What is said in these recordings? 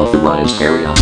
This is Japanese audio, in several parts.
unauthorized area.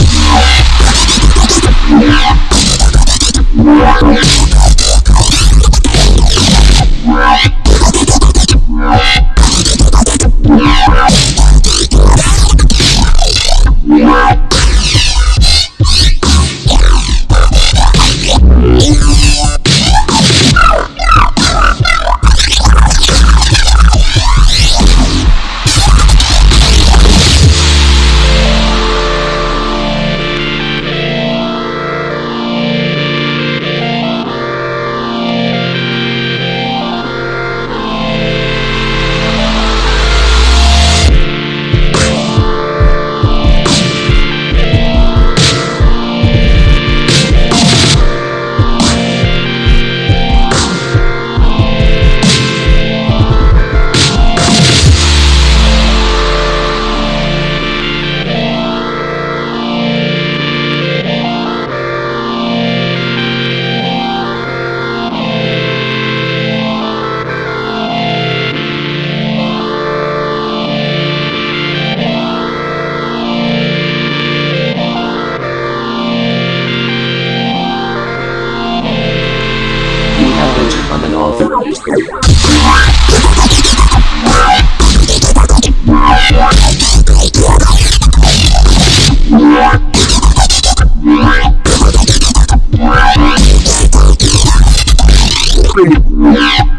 Yeah.